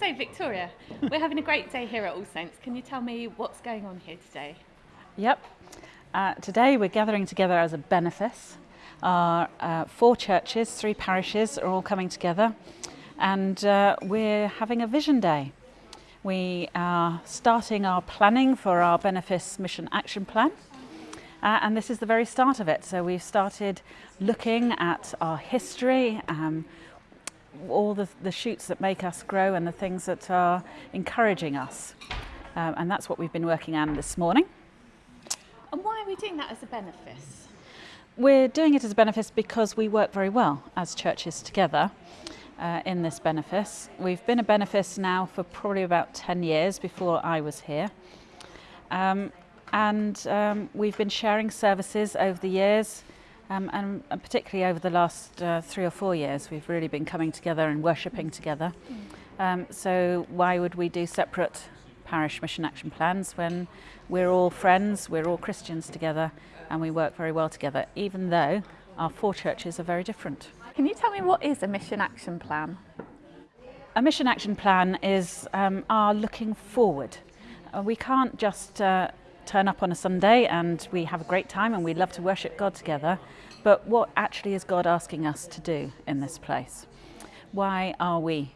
So, Victoria, we're having a great day here at All Saints. Can you tell me what's going on here today? Yep. Uh, today we're gathering together as a benefice. Our uh, four churches, three parishes are all coming together and uh, we're having a vision day. We are starting our planning for our benefice mission action plan. Uh, and this is the very start of it. So we've started looking at our history, um, all the, the shoots that make us grow and the things that are encouraging us. Um, and that's what we've been working on this morning. And why are we doing that as a benefice? We're doing it as a benefice because we work very well as churches together uh, in this benefice. We've been a benefice now for probably about 10 years before I was here. Um, and um, we've been sharing services over the years um, and, and, particularly over the last uh, three or four years we've really been coming together and worshipping together. Um, so why would we do separate parish mission action plans when we're all friends, we're all Christians together and we work very well together even though our four churches are very different. Can you tell me what is a mission action plan? A mission action plan is um, our looking forward. Uh, we can't just uh, turn up on a Sunday and we have a great time and we love to worship God together, but what actually is God asking us to do in this place? Why are we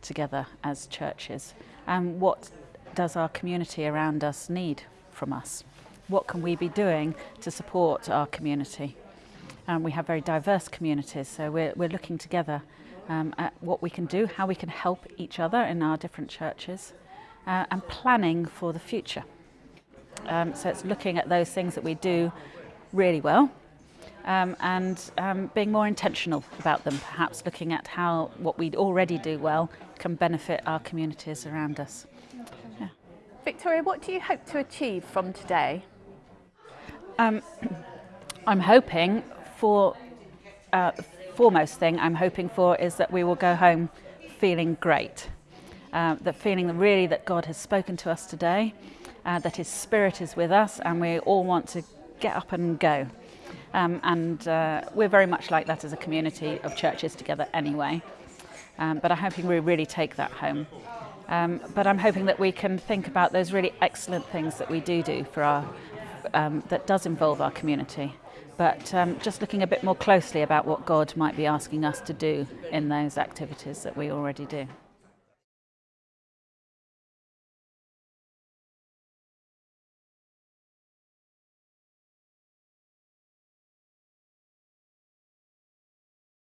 together as churches? And what does our community around us need from us? What can we be doing to support our community? Um, we have very diverse communities, so we're, we're looking together um, at what we can do, how we can help each other in our different churches, uh, and planning for the future. Um, so it's looking at those things that we do really well um, and um, being more intentional about them, perhaps looking at how what we already do well can benefit our communities around us. Yeah. Victoria, what do you hope to achieve from today? Um, I'm hoping for, uh, foremost thing I'm hoping for is that we will go home feeling great. Uh, the feeling really that God has spoken to us today uh, that His Spirit is with us and we all want to get up and go. Um, and uh, we're very much like that as a community of churches together anyway. Um, but I'm hoping we really take that home. Um, but I'm hoping that we can think about those really excellent things that we do do for our, um, that does involve our community. But um, just looking a bit more closely about what God might be asking us to do in those activities that we already do.